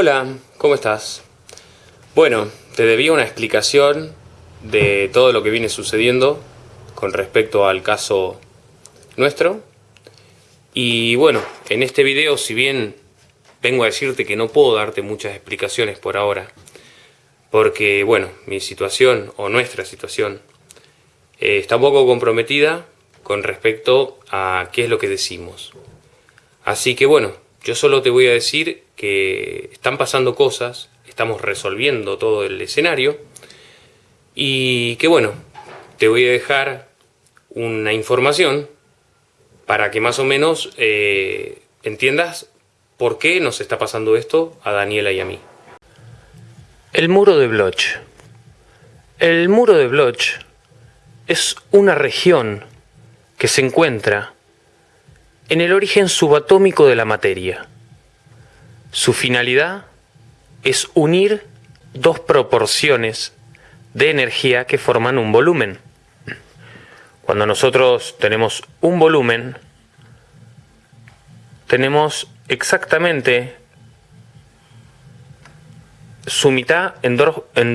Hola, ¿cómo estás? Bueno, te debía una explicación de todo lo que viene sucediendo con respecto al caso nuestro. Y bueno, en este video, si bien vengo a decirte que no puedo darte muchas explicaciones por ahora, porque bueno, mi situación o nuestra situación eh, está un poco comprometida con respecto a qué es lo que decimos. Así que bueno, yo solo te voy a decir que están pasando cosas, estamos resolviendo todo el escenario y que bueno, te voy a dejar una información para que más o menos eh, entiendas por qué nos está pasando esto a Daniela y a mí. El muro de Bloch. El muro de Bloch es una región que se encuentra en el origen subatómico de la materia. Su finalidad es unir dos proporciones de energía que forman un volumen. Cuando nosotros tenemos un volumen, tenemos exactamente su mitad en,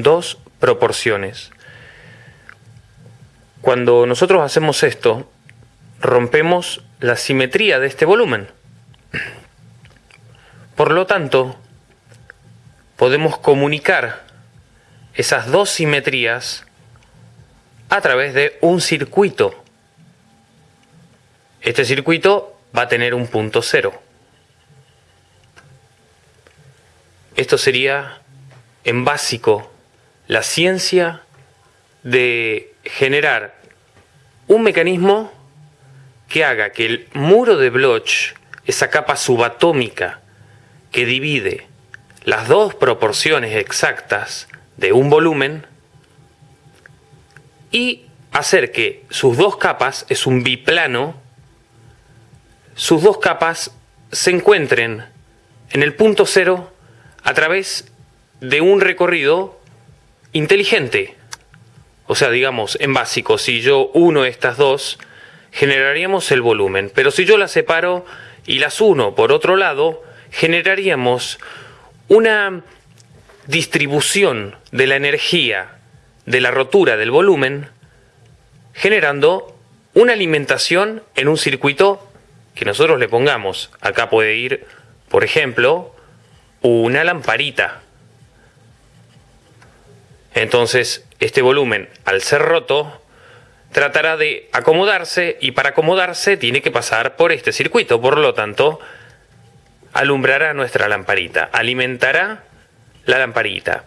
dos proporciones. Cuando nosotros hacemos esto, rompemos la simetría de este volumen. Por lo tanto, podemos comunicar esas dos simetrías a través de un circuito. Este circuito va a tener un punto cero. Esto sería, en básico, la ciencia de generar un mecanismo que haga que el muro de Bloch, esa capa subatómica que divide las dos proporciones exactas de un volumen, y hacer que sus dos capas, es un biplano, sus dos capas se encuentren en el punto cero a través de un recorrido inteligente. O sea, digamos, en básico, si yo uno estas dos, generaríamos el volumen. Pero si yo las separo y las uno por otro lado, generaríamos una distribución de la energía de la rotura del volumen, generando una alimentación en un circuito que nosotros le pongamos. Acá puede ir, por ejemplo, una lamparita. Entonces, este volumen, al ser roto, tratará de acomodarse y para acomodarse tiene que pasar por este circuito. Por lo tanto, alumbrará nuestra lamparita, alimentará la lamparita.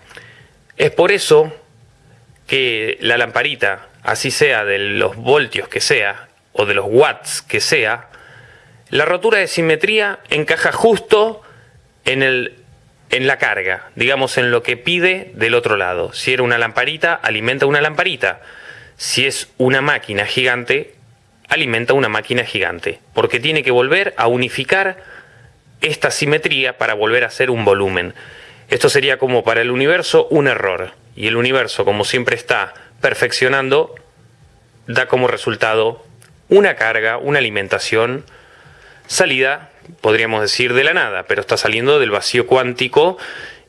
Es por eso que la lamparita, así sea de los voltios que sea, o de los watts que sea, la rotura de simetría encaja justo en, el, en la carga, digamos en lo que pide del otro lado. Si era una lamparita, alimenta una lamparita. Si es una máquina gigante, alimenta una máquina gigante, porque tiene que volver a unificar esta simetría para volver a ser un volumen. Esto sería como para el universo un error, y el universo, como siempre está perfeccionando, da como resultado una carga, una alimentación, salida, podríamos decir, de la nada, pero está saliendo del vacío cuántico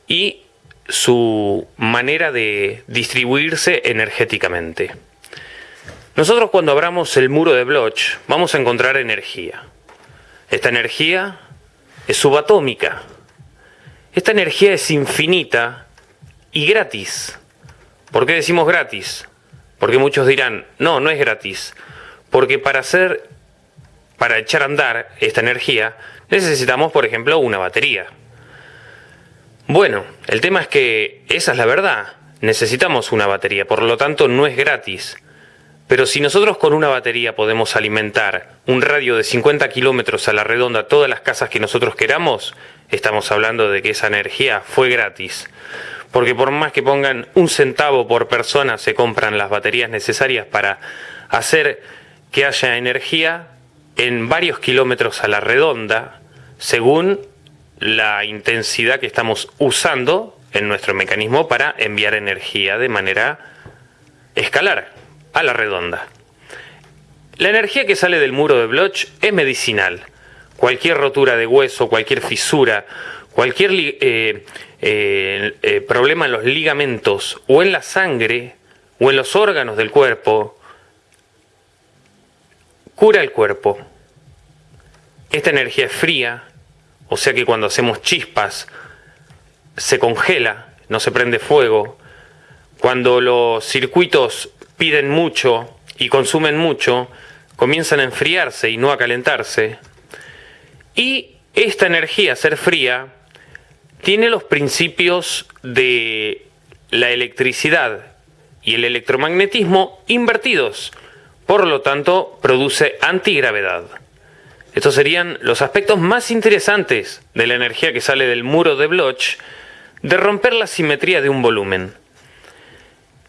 y su manera de distribuirse energéticamente. Nosotros cuando abramos el muro de Bloch vamos a encontrar energía. Esta energía es subatómica. Esta energía es infinita y gratis. ¿Por qué decimos gratis? Porque muchos dirán, no, no es gratis. Porque para hacer, para echar a andar esta energía, necesitamos, por ejemplo, una batería. Bueno, el tema es que esa es la verdad. Necesitamos una batería, por lo tanto no es gratis. Pero si nosotros con una batería podemos alimentar un radio de 50 kilómetros a la redonda todas las casas que nosotros queramos, estamos hablando de que esa energía fue gratis. Porque por más que pongan un centavo por persona, se compran las baterías necesarias para hacer que haya energía en varios kilómetros a la redonda, según la intensidad que estamos usando en nuestro mecanismo para enviar energía de manera escalar a la redonda. La energía que sale del muro de Bloch es medicinal. Cualquier rotura de hueso, cualquier fisura, cualquier eh, eh, eh, problema en los ligamentos o en la sangre o en los órganos del cuerpo, cura el cuerpo. Esta energía es fría, o sea que cuando hacemos chispas se congela, no se prende fuego. Cuando los circuitos piden mucho y consumen mucho, comienzan a enfriarse y no a calentarse. Y esta energía, ser fría, tiene los principios de la electricidad y el electromagnetismo invertidos. Por lo tanto, produce antigravedad. Estos serían los aspectos más interesantes de la energía que sale del muro de Bloch, de romper la simetría de un volumen.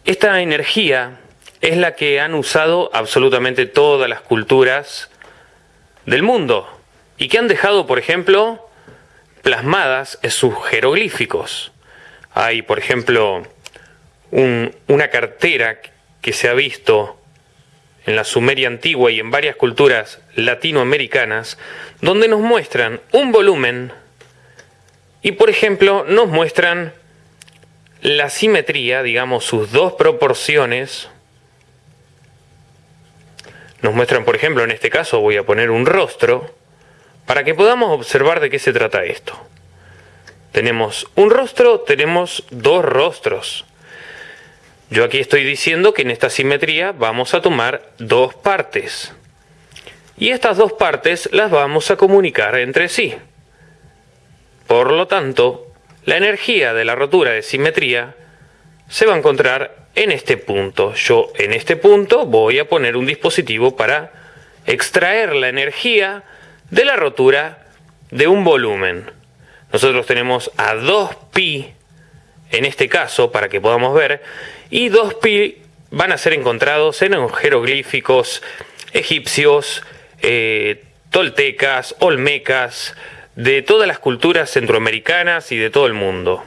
Esta energía es la que han usado absolutamente todas las culturas del mundo y que han dejado, por ejemplo, plasmadas en sus jeroglíficos. Hay, por ejemplo, una cartera que se ha visto en la Sumeria antigua y en varias culturas latinoamericanas, donde nos muestran un volumen y, por ejemplo, nos muestran la simetría, digamos, sus dos proporciones. Nos muestran, por ejemplo, en este caso voy a poner un rostro, para que podamos observar de qué se trata esto. Tenemos un rostro, tenemos dos rostros. Yo aquí estoy diciendo que en esta simetría vamos a tomar dos partes. Y estas dos partes las vamos a comunicar entre sí. Por lo tanto, la energía de la rotura de simetría se va a encontrar en este punto. Yo en este punto voy a poner un dispositivo para extraer la energía de la rotura de un volumen. Nosotros tenemos a 2pi en este caso para que podamos ver y 2pi van a ser encontrados en jeroglíficos egipcios, eh, toltecas, olmecas, de todas las culturas centroamericanas y de todo el mundo.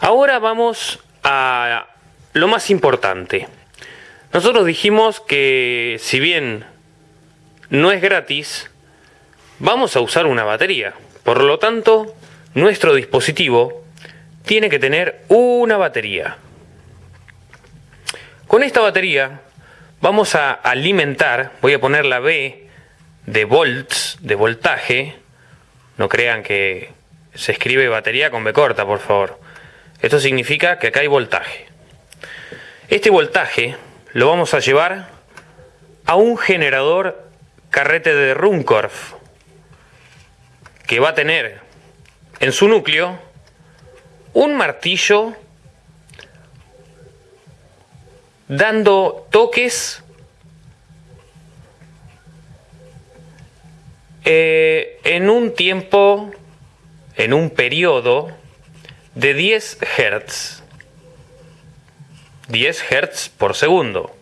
Ahora vamos a lo más importante. Nosotros dijimos que si bien no es gratis, vamos a usar una batería. Por lo tanto, nuestro dispositivo tiene que tener una batería. Con esta batería vamos a alimentar, voy a poner la B de volts, de voltaje. No crean que se escribe batería con B corta, por favor. Esto significa que acá hay voltaje. Este voltaje lo vamos a llevar a un generador carrete de Runcorf que va a tener en su núcleo un martillo dando toques eh, en un tiempo, en un periodo de 10 Hz. 10 Hz por segundo.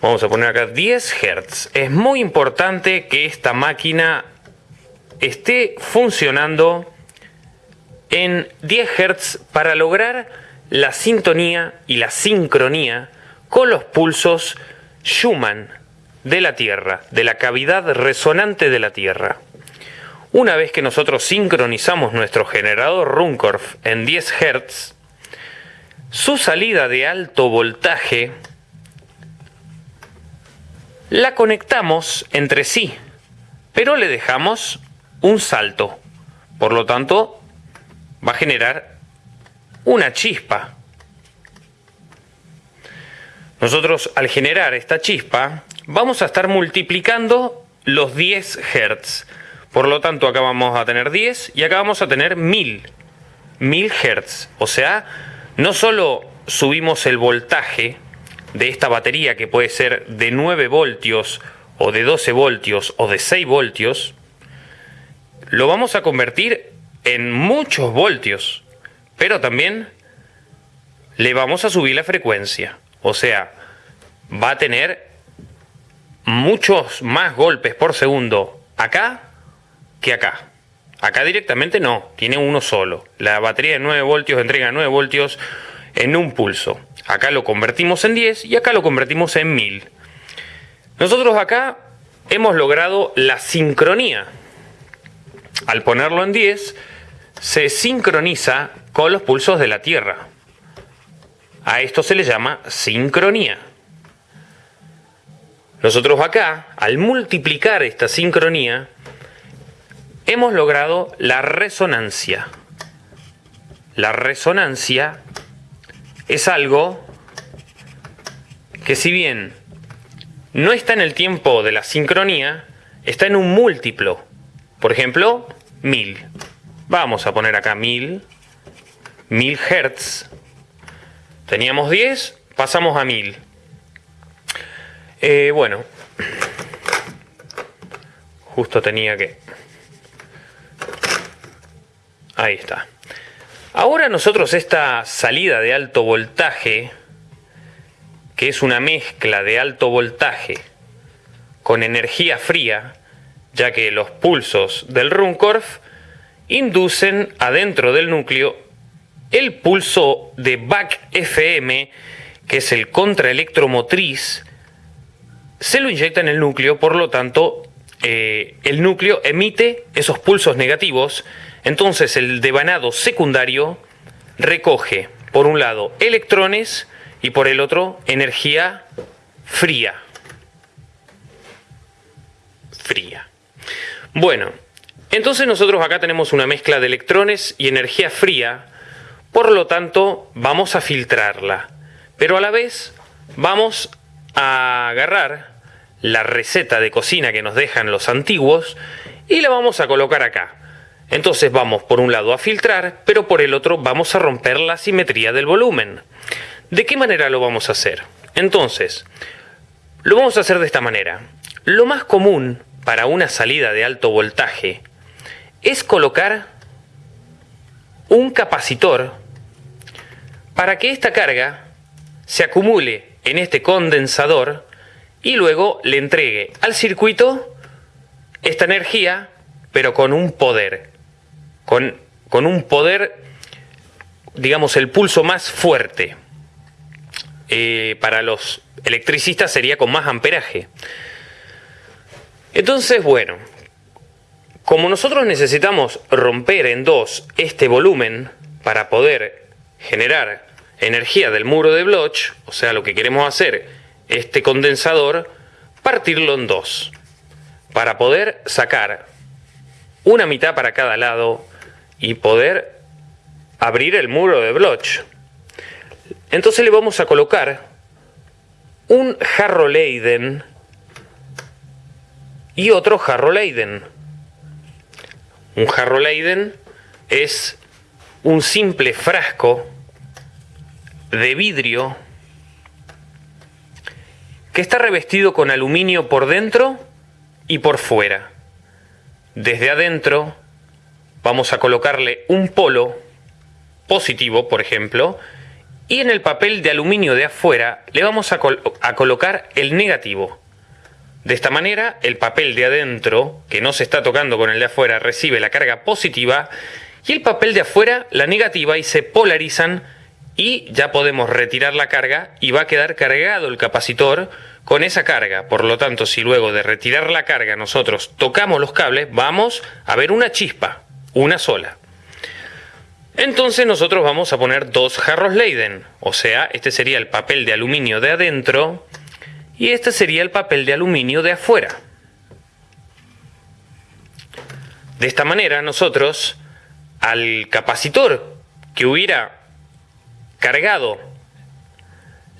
Vamos a poner acá 10 Hz. Es muy importante que esta máquina esté funcionando en 10 Hz para lograr la sintonía y la sincronía con los pulsos Schumann de la Tierra, de la cavidad resonante de la Tierra. Una vez que nosotros sincronizamos nuestro generador Runcorf en 10 Hz, su salida de alto voltaje la conectamos entre sí, pero le dejamos un salto. Por lo tanto, va a generar una chispa. Nosotros al generar esta chispa vamos a estar multiplicando los 10 Hz. Por lo tanto, acá vamos a tener 10 y acá vamos a tener 1000. 1000 Hz. O sea, no solo subimos el voltaje, de esta batería que puede ser de 9 voltios o de 12 voltios o de 6 voltios, lo vamos a convertir en muchos voltios, pero también le vamos a subir la frecuencia. O sea, va a tener muchos más golpes por segundo acá que acá. Acá directamente no, tiene uno solo. La batería de 9 voltios entrega 9 voltios en un pulso. Acá lo convertimos en 10 y acá lo convertimos en 1000. Nosotros acá hemos logrado la sincronía. al ponerlo en 10, se sincroniza con los pulsos de la Tierra. A esto se le llama sincronía. Nosotros acá, al multiplicar esta sincronía, hemos logrado la resonancia. La resonancia es algo que si bien no está en el tiempo de la sincronía, está en un múltiplo. Por ejemplo, 1000. Vamos a poner acá 1000. 1000 Hertz. Teníamos 10, pasamos a 1000. Eh, bueno, justo tenía que... Ahí está. Ahora nosotros esta salida de alto voltaje, que es una mezcla de alto voltaje con energía fría, ya que los pulsos del Runcorf inducen adentro del núcleo el pulso de BAC FM, que es el contraelectromotriz se lo inyecta en el núcleo, por lo tanto, eh, el núcleo emite esos pulsos negativos, entonces el devanado secundario recoge, por un lado, electrones y por el otro, energía fría. Fría. Bueno, entonces nosotros acá tenemos una mezcla de electrones y energía fría, por lo tanto vamos a filtrarla, pero a la vez vamos a agarrar la receta de cocina que nos dejan los antiguos y la vamos a colocar acá. Entonces vamos por un lado a filtrar, pero por el otro vamos a romper la simetría del volumen. ¿De qué manera lo vamos a hacer? Entonces, lo vamos a hacer de esta manera. Lo más común para una salida de alto voltaje es colocar un capacitor para que esta carga se acumule en este condensador y luego le entregue al circuito esta energía, pero con un poder, con, con un poder, digamos, el pulso más fuerte. Eh, para los electricistas sería con más amperaje. Entonces, bueno, como nosotros necesitamos romper en dos este volumen para poder generar energía del muro de Bloch, o sea, lo que queremos hacer este condensador, partirlo en dos, para poder sacar una mitad para cada lado y poder abrir el muro de Bloch. Entonces le vamos a colocar un jarro Leiden y otro jarro Leiden. Un jarro Leiden es un simple frasco de vidrio que está revestido con aluminio por dentro y por fuera. Desde adentro vamos a colocarle un polo positivo, por ejemplo, y en el papel de aluminio de afuera le vamos a, colocar el negativo. De esta manera, el papel de adentro, que no se está tocando con el de afuera, recibe la carga positiva y el papel de afuera la negativa y se polarizan y ya podemos retirar la carga y va a quedar cargado el capacitor con esa carga. Por lo tanto, si luego de retirar la carga nosotros tocamos los cables, vamos a ver una chispa, una sola. Entonces nosotros vamos a poner dos jarros Leiden, o sea, este sería el papel de aluminio de adentro y este sería el papel de aluminio de afuera. De esta manera nosotros al capacitor que hubiera cargado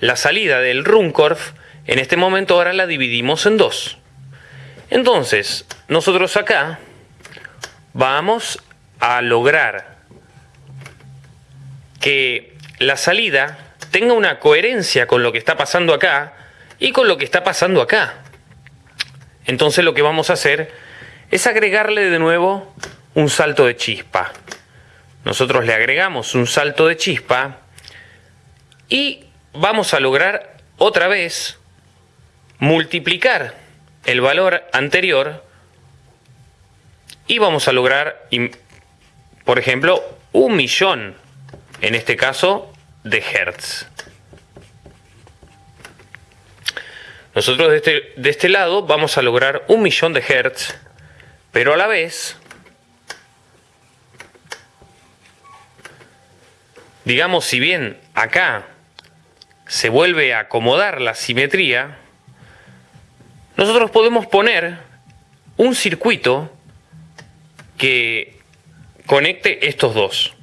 la salida del Runcorf, en este momento ahora la dividimos en dos. Entonces, nosotros acá vamos a lograr que la salida tenga una coherencia con lo que está pasando acá y con lo que está pasando acá. Entonces lo que vamos a hacer es agregarle de nuevo un salto de chispa. Nosotros le agregamos un salto de chispa y vamos a lograr otra vez multiplicar el valor anterior y vamos a lograr, por ejemplo, un millón, en este caso, de hertz. Nosotros de este, de este lado vamos a lograr un millón de hertz, pero a la vez, digamos, si bien acá se vuelve a acomodar la simetría, nosotros podemos poner un circuito que conecte estos dos.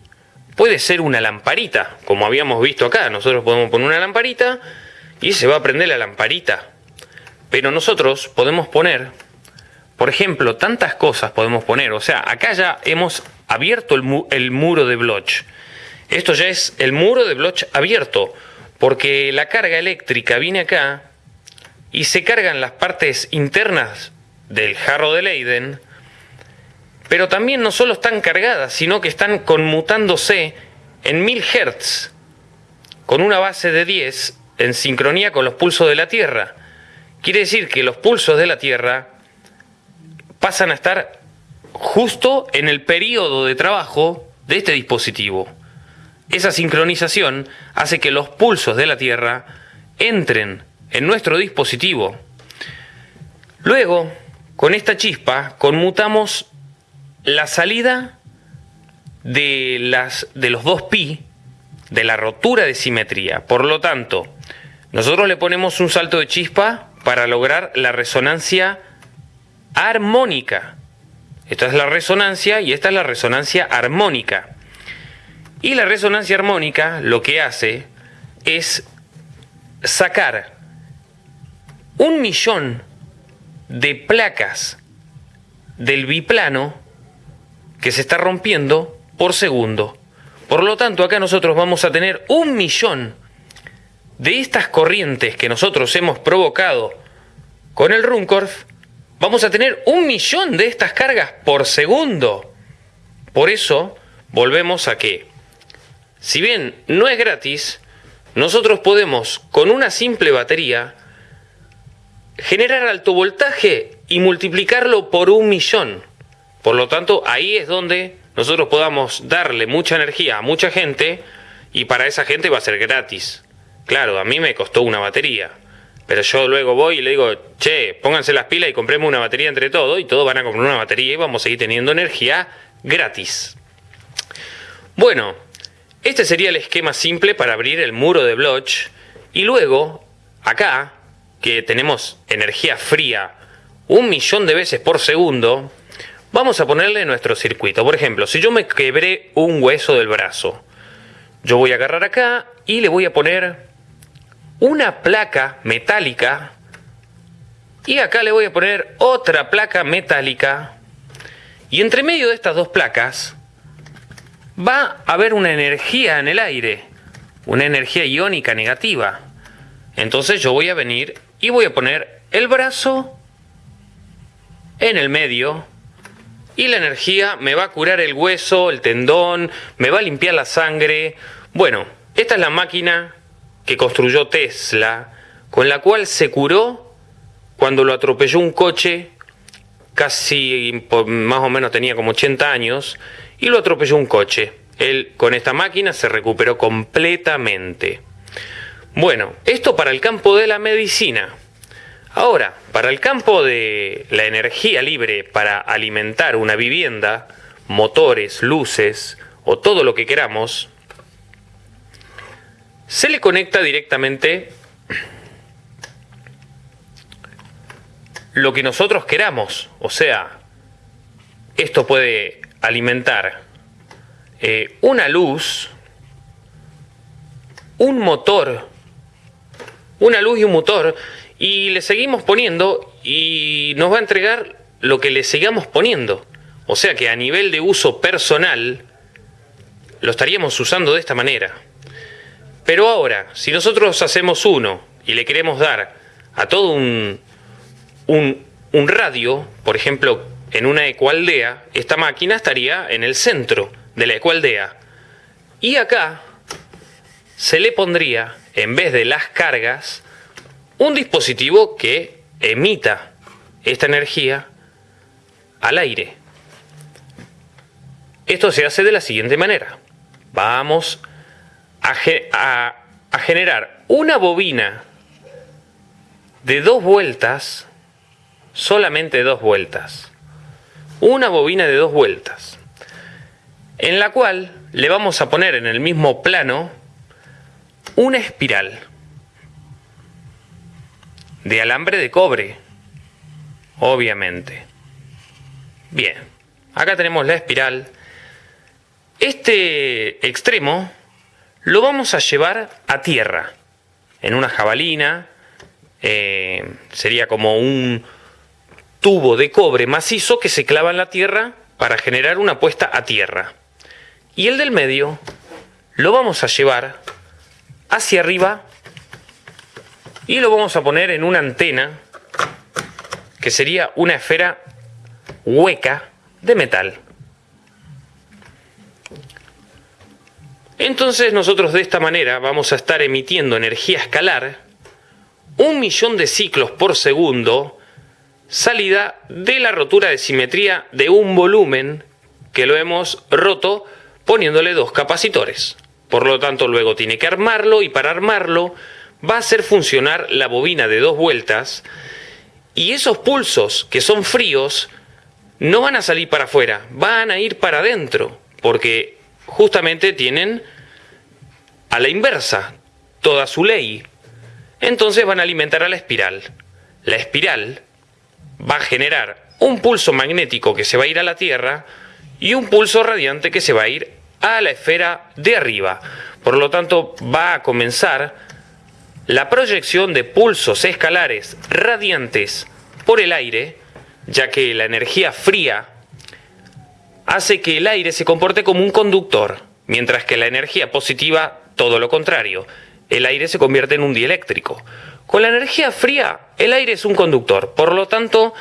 Puede ser una lamparita, como habíamos visto acá. Nosotros podemos poner una lamparita y se va a prender la lamparita. Pero nosotros podemos poner, por ejemplo, tantas cosas podemos poner. O sea, acá ya hemos abierto el, muro de Bloch. Esto ya es el muro de Bloch abierto, porque la carga eléctrica viene acá y se cargan las partes internas del jarro de Leiden, pero también no solo están cargadas, sino que están conmutándose en 1000 Hz, con una base de 10 en sincronía con los pulsos de la Tierra. Quiere decir que los pulsos de la Tierra pasan a estar justo en el periodo de trabajo de este dispositivo. Esa sincronización hace que los pulsos de la Tierra entren en nuestro dispositivo. Luego, con esta chispa, conmutamos la salida de, las, de los dos pi de la rotura de simetría. Por lo tanto, nosotros le ponemos un salto de chispa para lograr la resonancia armónica. Esta es la resonancia y esta es la resonancia armónica. Y la resonancia armónica lo que hace es sacar un millón de placas del biplano que se está rompiendo por segundo. Por lo tanto, acá nosotros vamos a tener un millón de estas corrientes que nosotros hemos provocado con el Runcorf, vamos a tener un millón de estas cargas por segundo. Por eso, volvemos a que, si bien no es gratis, nosotros podemos, con una simple batería, generar alto voltaje y multiplicarlo por un millón. Por lo tanto, ahí es donde nosotros podamos darle mucha energía a mucha gente y para esa gente va a ser gratis. Claro, a mí me costó una batería. Pero yo luego voy y le digo, che, pónganse las pilas y compremos una batería entre todos y todos van a comprar una batería y vamos a seguir teniendo energía gratis. Bueno, este sería el esquema simple para abrir el muro de Bloch y luego, acá, que tenemos energía fría un millón de veces por segundo, vamos a ponerle nuestro circuito. Por ejemplo, si yo me quebré un hueso del brazo, yo voy a agarrar acá y le voy a poner una placa metálica y acá le voy a poner otra placa metálica y entre medio de estas dos placas va a haber una energía en el aire, una energía iónica negativa. Entonces yo voy a venir y voy a poner el brazo en el medio y la energía me va a curar el hueso, el tendón, me va a limpiar la sangre. Bueno, esta es la máquina que construyó Tesla, con la cual se curó cuando lo atropelló un coche, casi más o menos tenía como 80 años, y lo atropelló un coche. Él con esta máquina se recuperó completamente. Bueno, esto para el campo de la medicina. Ahora, para el campo de la energía libre para alimentar una vivienda, motores, luces o todo lo que queramos, se le conecta directamente lo que nosotros queramos. O sea, esto puede alimentar eh, una luz, un motor, una luz y un motor, y le seguimos poniendo y nos va a entregar lo que le sigamos poniendo. O sea que a nivel de uso personal, lo estaríamos usando de esta manera. Pero ahora, si nosotros hacemos uno y le queremos dar a todo un, un, radio, por ejemplo, en una ecualdea, esta máquina estaría en el centro de la ecualdea. Y acá se le pondría, en vez de las cargas, un dispositivo que emita esta energía al aire. Esto se hace de la siguiente manera. Vamos a, generar una bobina de dos vueltas, solamente dos vueltas. Una bobina de dos vueltas. en la cual le vamos a poner en el mismo plano una espiral de alambre de cobre, obviamente. Bien, acá tenemos la espiral. Este extremo lo vamos a llevar a tierra, en una jabalina, eh, sería como un tubo de cobre macizo que se clava en la tierra para generar una puesta a tierra. Y el del medio lo vamos a llevar hacia arriba y lo vamos a poner en una antena que sería una esfera hueca de metal. Entonces nosotros de esta manera vamos a estar emitiendo energía escalar, un millón de ciclos por segundo, salida de la rotura de simetría de un volumen que lo hemos roto poniéndole dos capacitores. Por lo tanto, luego tiene que armarlo y para armarlo va a hacer funcionar la bobina de dos vueltas y esos pulsos que son fríos no van a salir para afuera, van a ir para adentro, porque justamente tienen a la inversa toda su ley. Entonces van a alimentar a la espiral. La espiral va a generar un pulso magnético que se va a ir a la Tierra y un pulso radiante que se va a ir a la esfera de arriba. Por lo tanto, va a comenzar la proyección de pulsos escalares radiantes por el aire, ya que la energía fría hace que el aire se comporte como un conductor, mientras que la energía positiva todo lo contrario. El aire se convierte en un dieléctrico. Con la energía fría, el aire es un conductor. Por lo tanto,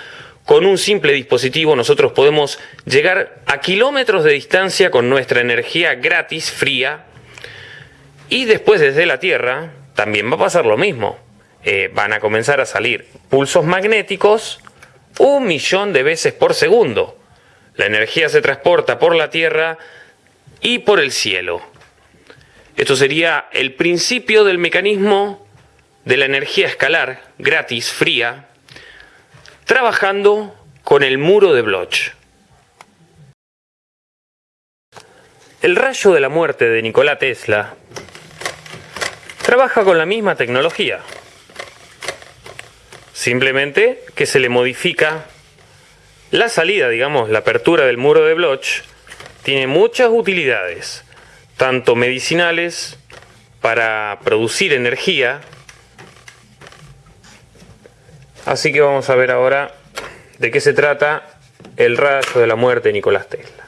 con un simple dispositivo nosotros podemos llegar a kilómetros de distancia con nuestra energía gratis, fría, y después desde la Tierra también va a pasar lo mismo. Eh, van a comenzar a salir pulsos magnéticos un millón de veces por segundo. La energía se transporta por la Tierra y por el cielo. Esto sería el principio del mecanismo de la energía escalar gratis, fría, trabajando con el muro de Bloch. El rayo de la muerte de Nikola Tesla trabaja con la misma tecnología, simplemente que se le modifica la salida, digamos, la apertura del muro de Bloch, tiene muchas utilidades, tanto medicinales, para producir energía, Así que vamos a ver ahora de qué se trata el rayo de la muerte de Nicolás Tesla.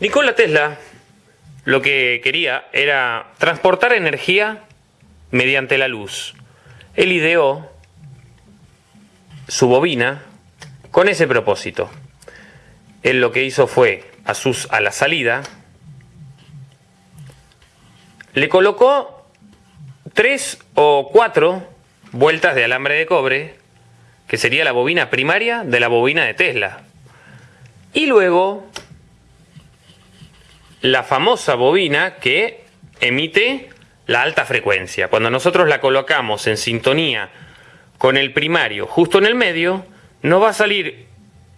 Nikola Tesla lo que quería era transportar energía mediante la luz. Él ideó su bobina con ese propósito. Él lo que hizo fue a, sus, a la salida, le colocó tres o cuatro vueltas de alambre de cobre, que sería la bobina primaria de la bobina de Tesla. Y luego la famosa bobina que emite la alta frecuencia. Cuando nosotros la colocamos en sintonía con el primario justo en el medio, nos va a salir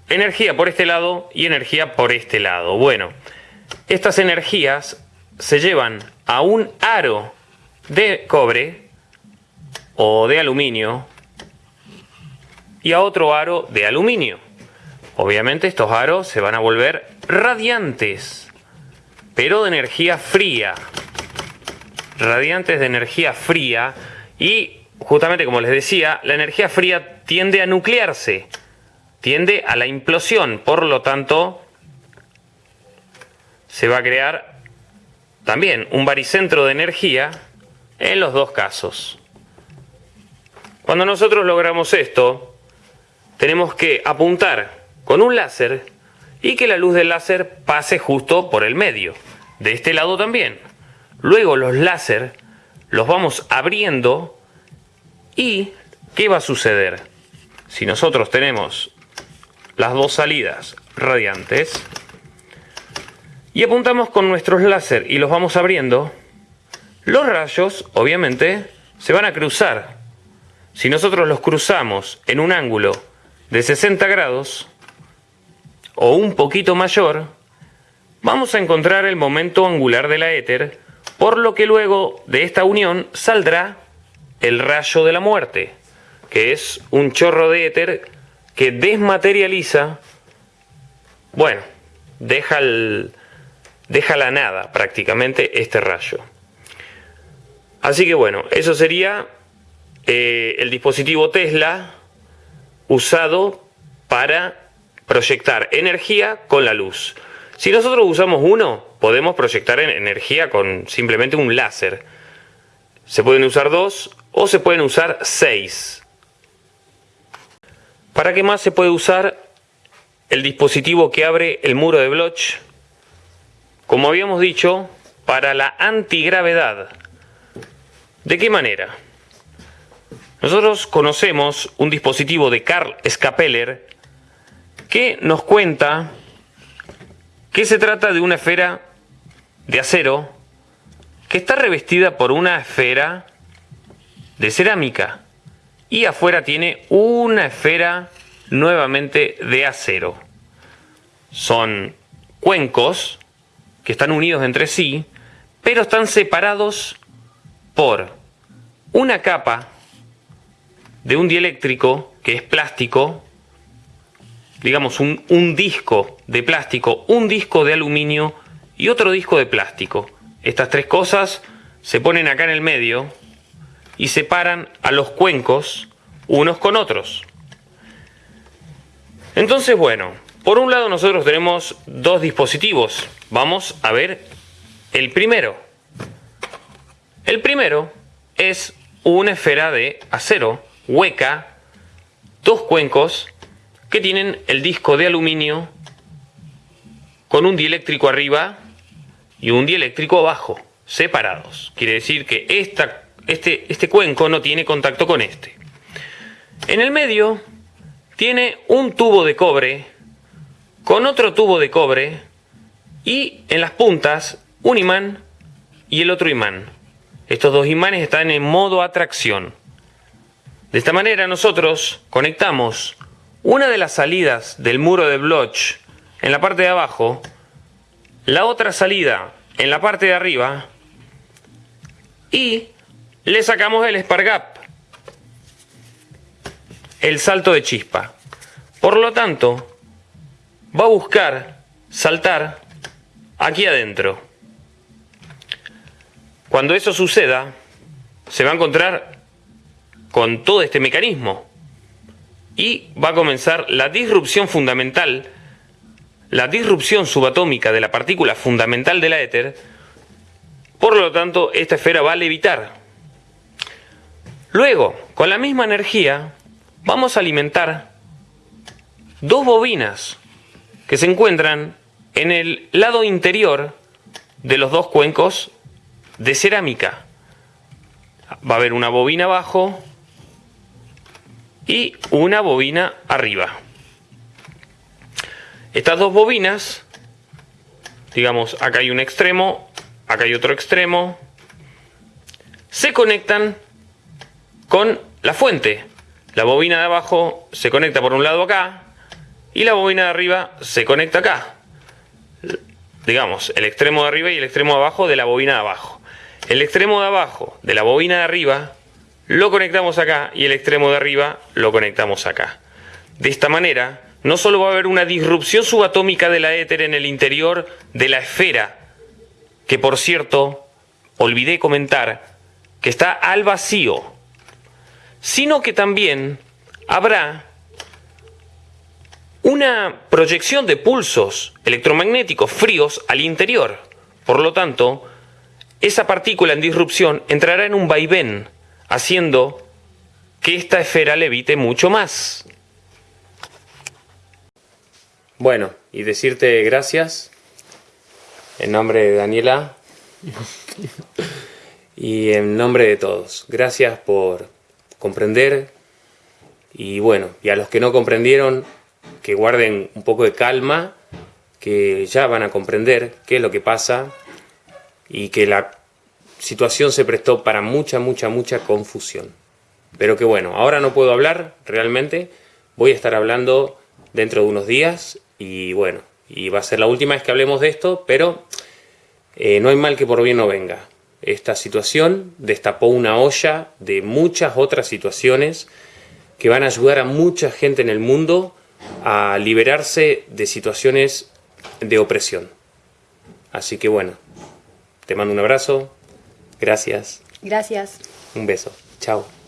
energía por este lado y energía por este lado. Bueno, estas energías se llevan a un aro de cobre o de aluminio y a otro aro de aluminio. Obviamente estos aros se van a volver radiantes, pero de energía fría. Radiantes de energía fría y justamente como les decía, la energía fría tiende a nuclearse, tiende a la implosión, por lo tanto se va a crear también un baricentro de energía en los dos casos. Cuando nosotros logramos esto, tenemos que apuntar con un láser y que la luz del láser pase justo por el medio. De este lado también. Luego los láser los vamos abriendo y ¿qué va a suceder? Si nosotros tenemos las dos salidas radiantes y apuntamos con nuestros láser y los vamos abriendo, los rayos obviamente se van a cruzar si nosotros los cruzamos en un ángulo de 60 grados o un poquito mayor, vamos a encontrar el momento angular de la éter, por lo que luego de esta unión saldrá el rayo de la muerte, que es un chorro de éter que desmaterializa, bueno, deja, deja la nada prácticamente este rayo. Así que bueno, eso sería eh, el dispositivo Tesla usado para proyectar energía con la luz. Si nosotros usamos uno, podemos proyectar energía con simplemente un láser. Se pueden usar dos o se pueden usar seis. ¿Para qué más se puede usar el dispositivo que abre el muro de Bloch? Como habíamos dicho, para la antigravedad. ¿De qué manera? Nosotros conocemos un dispositivo de Karl Scapeller que nos cuenta que se trata de una esfera de acero que está revestida por una esfera de cerámica y afuera tiene una esfera nuevamente de acero. Son cuencos que están unidos entre sí, pero están separados por una capa de un dieléctrico que es plástico, digamos un, disco de plástico, un disco de aluminio y otro disco de plástico. Estas tres cosas se ponen acá en el medio y separan a los cuencos unos con otros. Entonces, bueno, por un lado nosotros tenemos dos dispositivos. Vamos a ver el primero. El primero es una esfera de acero hueca, dos cuencos que tienen el disco de aluminio con un dieléctrico arriba y un dieléctrico abajo, separados. Quiere decir que esta, este, este cuenco no tiene contacto con este. En el medio tiene un tubo de cobre con otro tubo de cobre y en las puntas un imán y el otro imán. Estos dos imanes están en modo atracción. De esta manera nosotros conectamos una de las salidas del muro de Bloch en la parte de abajo, la otra salida en la parte de arriba y le sacamos el Spargap, el salto de chispa. Por lo tanto, va a buscar saltar aquí adentro. Cuando eso suceda, se va a encontrar con todo este mecanismo y va a comenzar la disrupción fundamental, la disrupción subatómica de la partícula fundamental de la éter, por lo tanto esta esfera va a levitar. Luego, con la misma energía, vamos a alimentar dos bobinas que se encuentran en el lado interior de los dos cuencos de cerámica. Va a haber una bobina abajo y una bobina arriba. Estas dos bobinas, digamos, acá hay un extremo, acá hay otro extremo, se conectan con la fuente. La bobina de abajo se conecta por un lado acá y la bobina de arriba se conecta acá. Digamos, el extremo de arriba y el extremo de abajo de la bobina de abajo. El extremo de abajo de la bobina de arriba lo conectamos acá y el extremo de arriba lo conectamos acá. De esta manera, no solo va a haber una disrupción subatómica de la éter en el interior de la esfera, que por cierto, olvidé comentar, que está al vacío, sino que también habrá una proyección de pulsos electromagnéticos fríos al interior. Por lo tanto, esa partícula en disrupción entrará en un vaivén haciendo que esta esfera levite mucho más. Bueno, y decirte gracias en nombre de Daniela y en nombre de todos. Gracias por comprender y bueno, y a los que no comprendieron, que guarden un poco de calma, que ya van a comprender qué es lo que pasa y que la situación se prestó para mucha, mucha, mucha confusión. Pero que bueno, ahora no puedo hablar realmente, voy a estar hablando dentro de unos días y bueno, y va a ser la última vez que hablemos de esto, pero eh, no hay mal que por bien no venga. Esta situación destapó una olla de muchas otras situaciones que van a ayudar a mucha gente en el mundo a liberarse de situaciones de opresión. Así que bueno, te mando un abrazo, gracias. Gracias. Un beso. Chao.